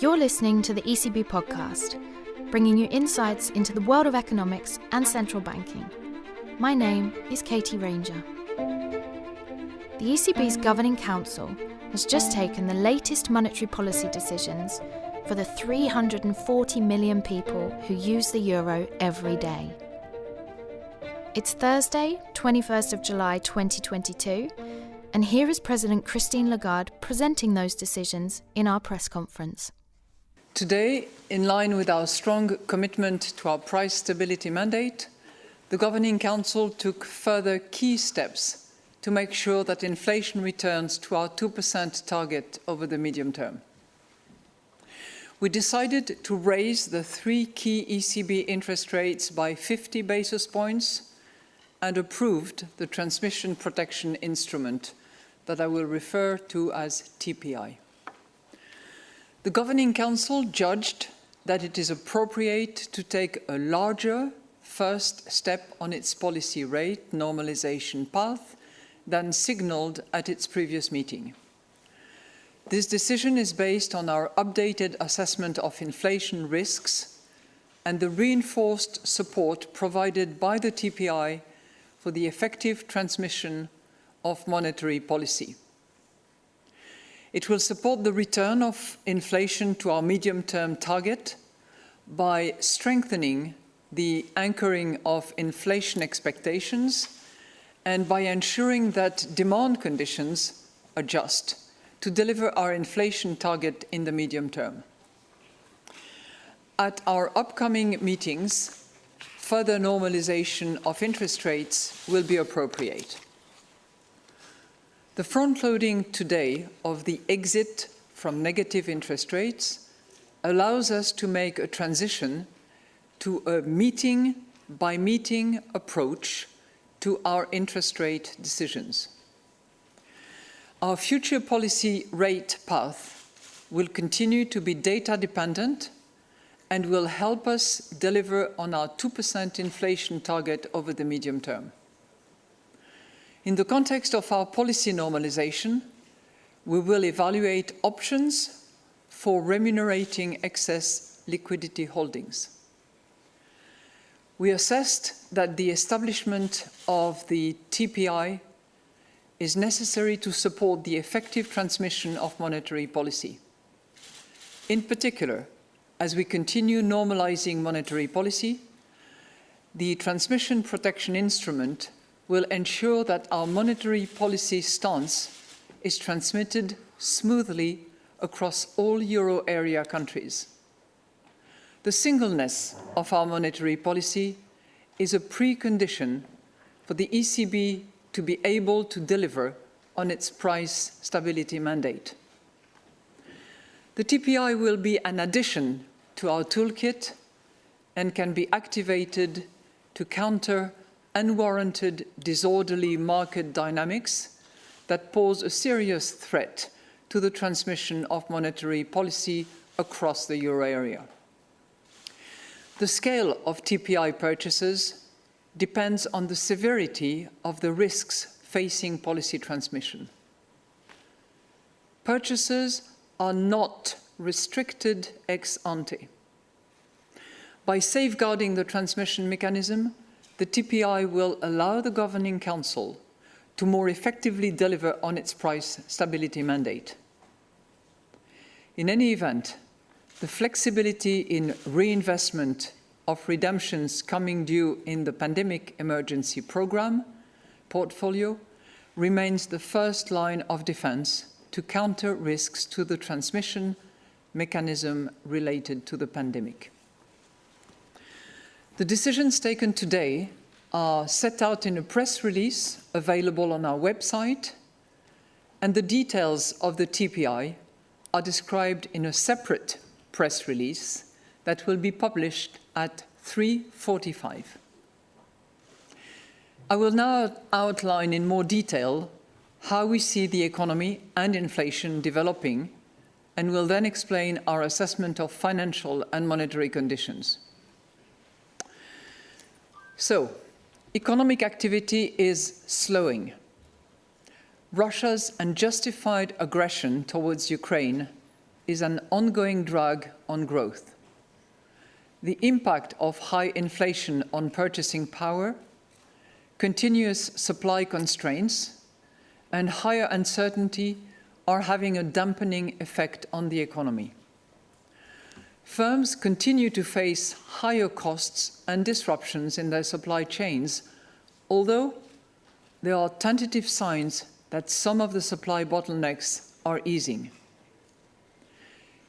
You're listening to the ECB podcast, bringing you insights into the world of economics and central banking. My name is Katie Ranger. The ECB's Governing Council has just taken the latest monetary policy decisions for the 340 million people who use the euro every day. It's Thursday, 21st of July 2022, and here is President Christine Lagarde presenting those decisions in our press conference. Today, in line with our strong commitment to our price stability mandate, the Governing Council took further key steps to make sure that inflation returns to our 2% target over the medium term. We decided to raise the three key ECB interest rates by 50 basis points and approved the transmission protection instrument that I will refer to as TPI. The Governing Council judged that it is appropriate to take a larger first step on its policy rate normalization path than signalled at its previous meeting. This decision is based on our updated assessment of inflation risks and the reinforced support provided by the TPI for the effective transmission of monetary policy. It will support the return of inflation to our medium-term target by strengthening the anchoring of inflation expectations and by ensuring that demand conditions adjust to deliver our inflation target in the medium term. At our upcoming meetings, further normalization of interest rates will be appropriate. The front-loading today of the exit from negative interest rates allows us to make a transition to a meeting-by-meeting -meeting approach to our interest rate decisions. Our future policy rate path will continue to be data dependent and will help us deliver on our 2% inflation target over the medium term. In the context of our policy normalization, we will evaluate options for remunerating excess liquidity holdings. We assessed that the establishment of the TPI is necessary to support the effective transmission of monetary policy. In particular, as we continue normalizing monetary policy, the transmission protection instrument will ensure that our monetary policy stance is transmitted smoothly across all euro area countries. The singleness of our monetary policy is a precondition for the ECB to be able to deliver on its price stability mandate. The TPI will be an addition to our toolkit and can be activated to counter unwarranted disorderly market dynamics that pose a serious threat to the transmission of monetary policy across the euro area. The scale of TPI purchases depends on the severity of the risks facing policy transmission. Purchases are not restricted ex ante. By safeguarding the transmission mechanism, the TPI will allow the Governing Council to more effectively deliver on its price stability mandate. In any event, the flexibility in reinvestment of redemptions coming due in the pandemic emergency programme portfolio remains the first line of defence to counter risks to the transmission mechanism related to the pandemic. The decisions taken today are set out in a press release available on our website, and the details of the TPI are described in a separate press release that will be published at 3.45. I will now outline in more detail how we see the economy and inflation developing and will then explain our assessment of financial and monetary conditions. So, economic activity is slowing. Russia's unjustified aggression towards Ukraine is an ongoing drag on growth. The impact of high inflation on purchasing power, continuous supply constraints, and higher uncertainty are having a dampening effect on the economy. Firms continue to face higher costs and disruptions in their supply chains, although there are tentative signs that some of the supply bottlenecks are easing.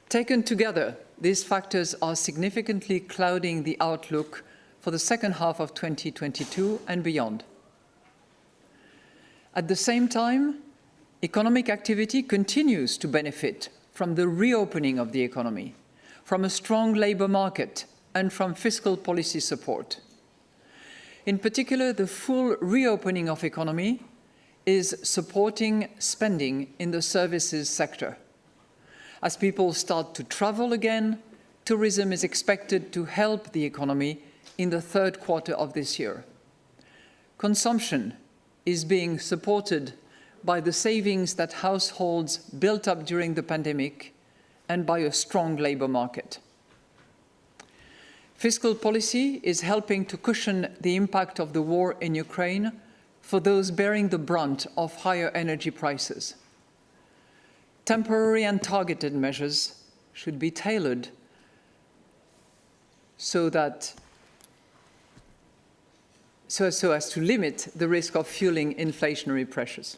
Taken together, these factors are significantly clouding the outlook for the second half of 2022 and beyond. At the same time, economic activity continues to benefit from the reopening of the economy, from a strong labour market and from fiscal policy support. In particular, the full reopening of economy is supporting spending in the services sector. As people start to travel again, tourism is expected to help the economy in the third quarter of this year. Consumption is being supported by the savings that households built up during the pandemic and by a strong labour market. Fiscal policy is helping to cushion the impact of the war in Ukraine for those bearing the brunt of higher energy prices. Temporary and targeted measures should be tailored so that so, so as to limit the risk of fueling inflationary pressures.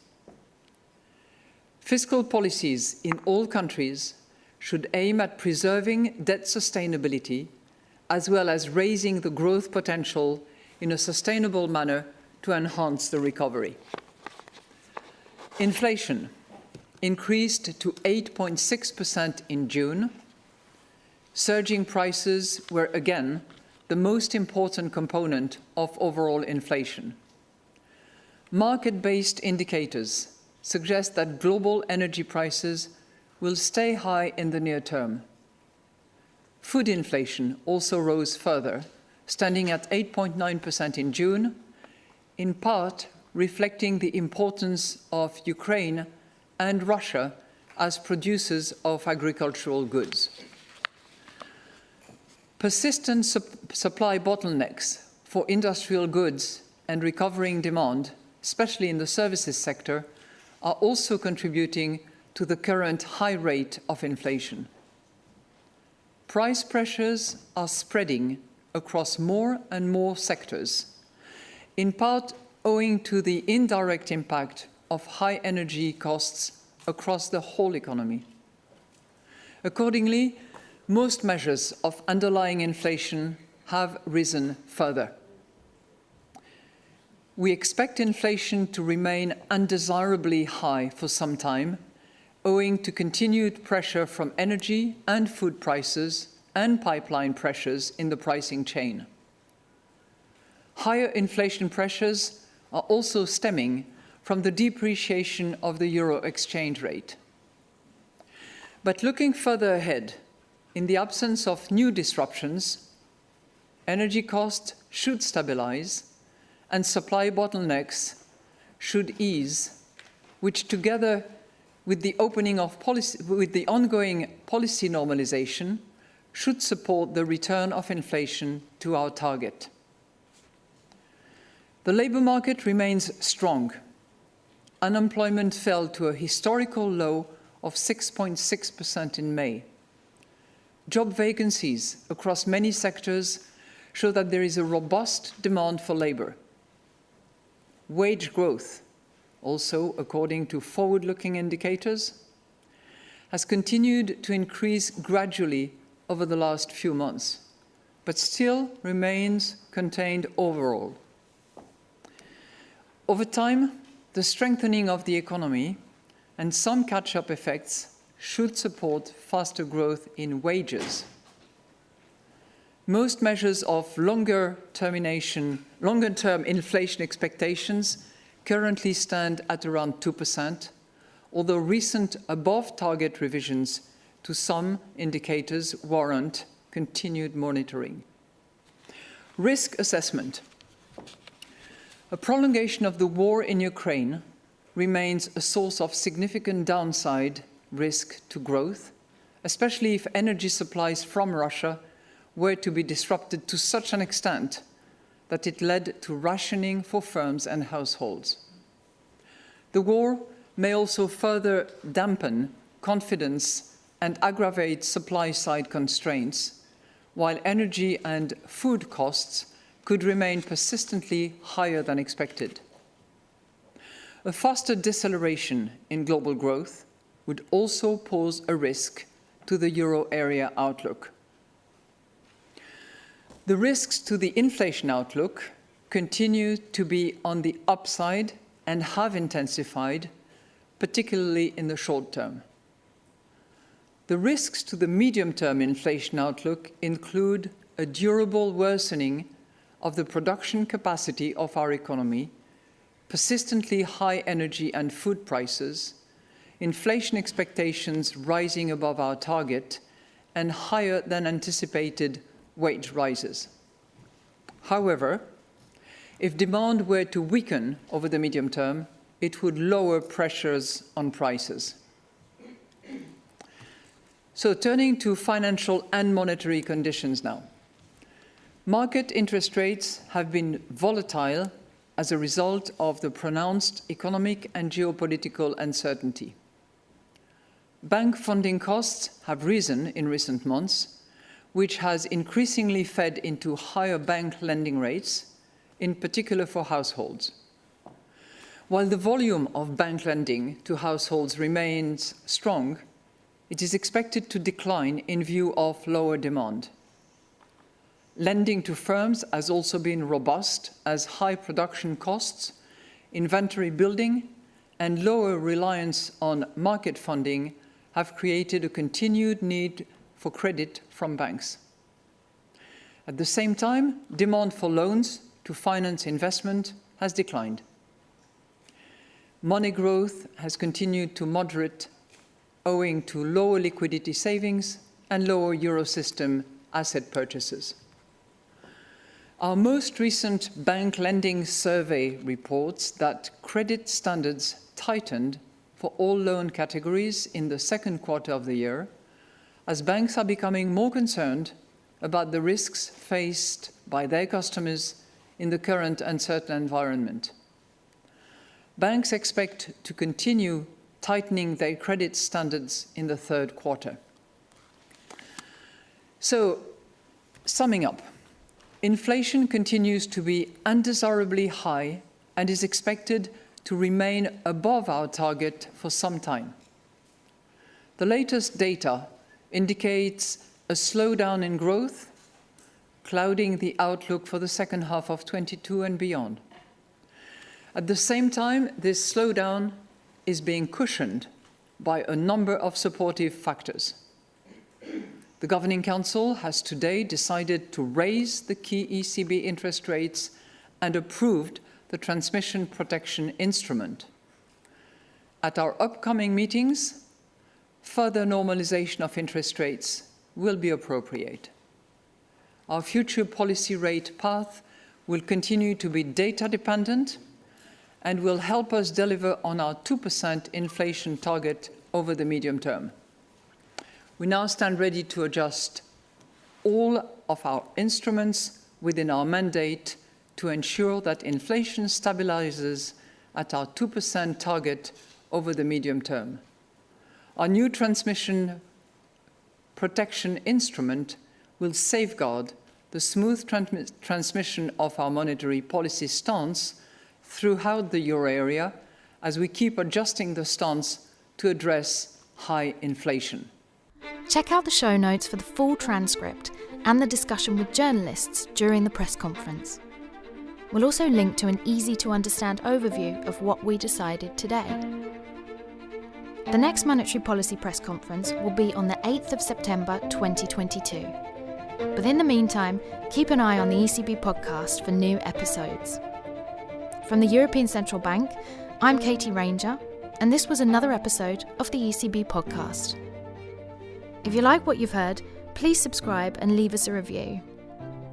Fiscal policies in all countries should aim at preserving debt sustainability as well as raising the growth potential in a sustainable manner to enhance the recovery. Inflation increased to 8.6% in June. Surging prices were again the most important component of overall inflation. Market-based indicators suggest that global energy prices will stay high in the near term. Food inflation also rose further, standing at 8.9% in June, in part reflecting the importance of Ukraine and Russia as producers of agricultural goods. Persistent su supply bottlenecks for industrial goods and recovering demand, especially in the services sector, are also contributing to the current high rate of inflation. Price pressures are spreading across more and more sectors, in part owing to the indirect impact of high energy costs across the whole economy. Accordingly, most measures of underlying inflation have risen further. We expect inflation to remain undesirably high for some time, owing to continued pressure from energy and food prices and pipeline pressures in the pricing chain. Higher inflation pressures are also stemming from the depreciation of the euro exchange rate. But looking further ahead, in the absence of new disruptions, energy costs should stabilize and supply bottlenecks should ease, which together with the opening of policy, with the ongoing policy normalization, should support the return of inflation to our target. The labour market remains strong unemployment fell to a historical low of 6.6% in May. Job vacancies across many sectors show that there is a robust demand for labour. Wage growth, also according to forward-looking indicators, has continued to increase gradually over the last few months, but still remains contained overall. Over time, the strengthening of the economy and some catch-up effects should support faster growth in wages. Most measures of longer term inflation expectations currently stand at around 2%, although recent above target revisions to some indicators warrant continued monitoring. Risk assessment a prolongation of the war in Ukraine remains a source of significant downside risk to growth, especially if energy supplies from Russia were to be disrupted to such an extent that it led to rationing for firms and households. The war may also further dampen confidence and aggravate supply-side constraints, while energy and food costs could remain persistently higher than expected. A faster deceleration in global growth would also pose a risk to the euro area outlook. The risks to the inflation outlook continue to be on the upside and have intensified, particularly in the short term. The risks to the medium-term inflation outlook include a durable worsening of the production capacity of our economy, persistently high energy and food prices, inflation expectations rising above our target, and higher than anticipated wage rises. However, if demand were to weaken over the medium term, it would lower pressures on prices. So turning to financial and monetary conditions now. Market interest rates have been volatile as a result of the pronounced economic and geopolitical uncertainty. Bank funding costs have risen in recent months, which has increasingly fed into higher bank lending rates, in particular for households. While the volume of bank lending to households remains strong, it is expected to decline in view of lower demand. Lending to firms has also been robust as high production costs, inventory building and lower reliance on market funding have created a continued need for credit from banks. At the same time, demand for loans to finance investment has declined. Money growth has continued to moderate owing to lower liquidity savings and lower Eurosystem asset purchases. Our most recent bank lending survey reports that credit standards tightened for all loan categories in the second quarter of the year, as banks are becoming more concerned about the risks faced by their customers in the current uncertain environment. Banks expect to continue tightening their credit standards in the third quarter. So, summing up, inflation continues to be undesirably high and is expected to remain above our target for some time. The latest data indicates a slowdown in growth, clouding the outlook for the second half of 22 and beyond. At the same time, this slowdown is being cushioned by a number of supportive factors. The Governing Council has today decided to raise the key ECB interest rates and approved the transmission protection instrument. At our upcoming meetings, further normalization of interest rates will be appropriate. Our future policy rate path will continue to be data dependent and will help us deliver on our 2% inflation target over the medium term. We now stand ready to adjust all of our instruments within our mandate to ensure that inflation stabilizes at our 2% target over the medium term. Our new transmission protection instrument will safeguard the smooth transmission of our monetary policy stance throughout the euro area as we keep adjusting the stance to address high inflation. Check out the show notes for the full transcript and the discussion with journalists during the press conference. We'll also link to an easy to understand overview of what we decided today. The next monetary policy press conference will be on the 8th of September 2022. But in the meantime, keep an eye on the ECB podcast for new episodes. From the European Central Bank, I'm Katie Ranger, and this was another episode of the ECB podcast. If you like what you've heard, please subscribe and leave us a review.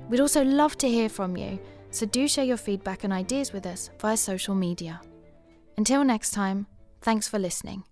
We'd also love to hear from you, so do share your feedback and ideas with us via social media. Until next time, thanks for listening.